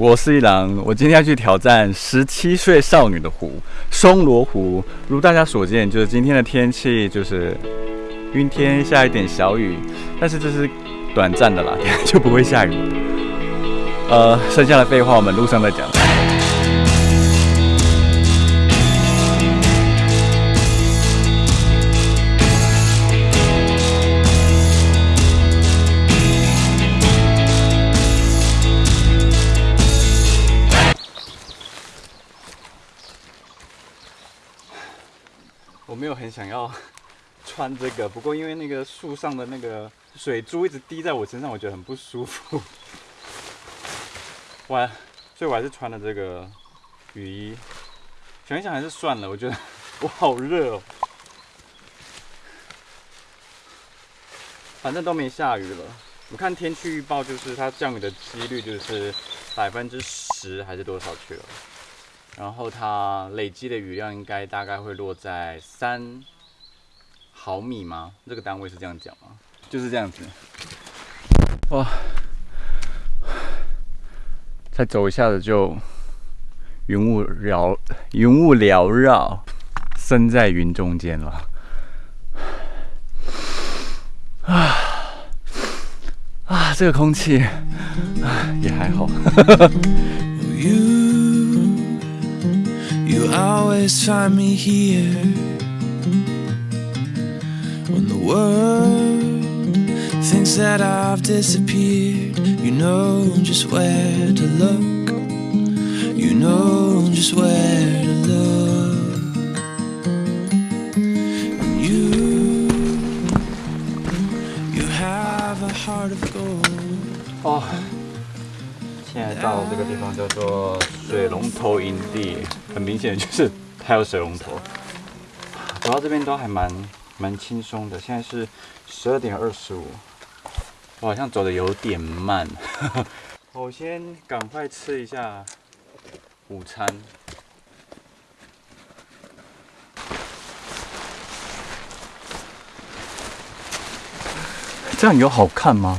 我是一郎，我今天要去挑战十七岁少女的湖——松罗湖。如大家所见，就是今天的天气就是阴天，下一点小雨，但是这是短暂的啦，就不会下雨。呃，剩下的废话我们路上再讲。有很想要 穿这个，不过因为那个树上的那个水珠一直滴在我身上，我觉得很不舒服。我，所以我还是穿了这个雨衣。想一想还是算了，我觉得 我好热哦。反正都没下雨了，我看天气预报就是它降雨的几率就是百分之十还是多少去了。然后它累积的雨量应该大概会落在三毫米吗？这个单位是这样讲吗？就是这样子。哇，再走一下子就云雾缭云雾缭绕，身在云中间了。啊 啊，这个空气也还好。You always find me here when the world thinks that I've disappeared. You know just where to look. You know just where 这个地方叫做水龙头营地，很明显就是它有水龙头。走到这边都还蛮蛮轻松的。现在是十二点二十五，我好像走的有点慢。我先赶快吃一下午餐。这样有好看吗？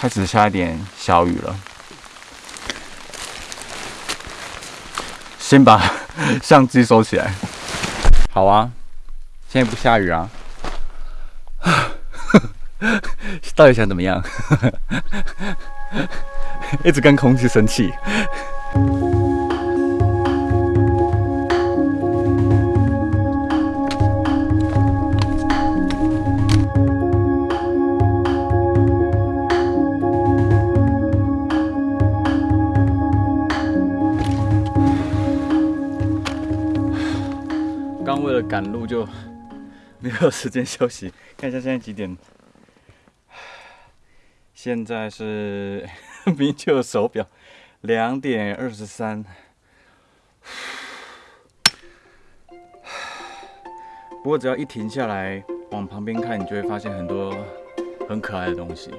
开始下一点小雨了，先把 相机收起来。好啊，现在不下雨啊。到底想怎么样？一直跟空气生气。赶路就 没有时间休息。看一下现在几点？现在是 明就手表两点二十三。不过只要一停下来往旁边看，你就会发现很多很可爱的东西。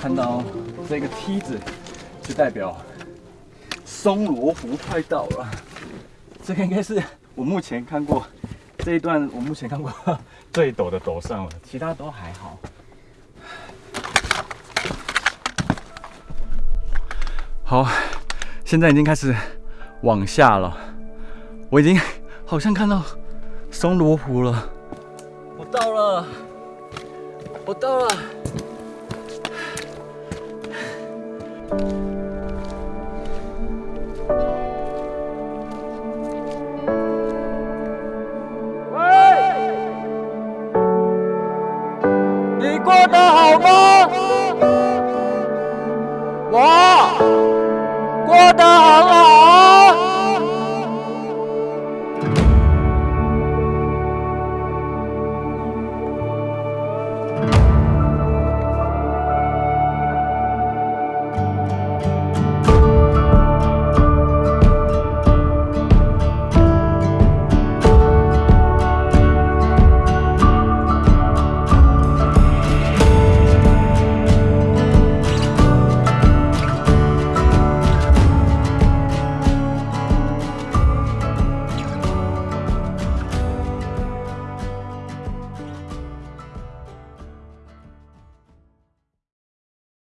看到这个梯子，就代表松罗湖快到了。这个应该是我目前看过这一段，我目前看过 最陡的陡上了，其他都还好。好，现在已经开始往下了，我已经好像看到松罗湖了。我到了，我到了。过得好吗？我过得很好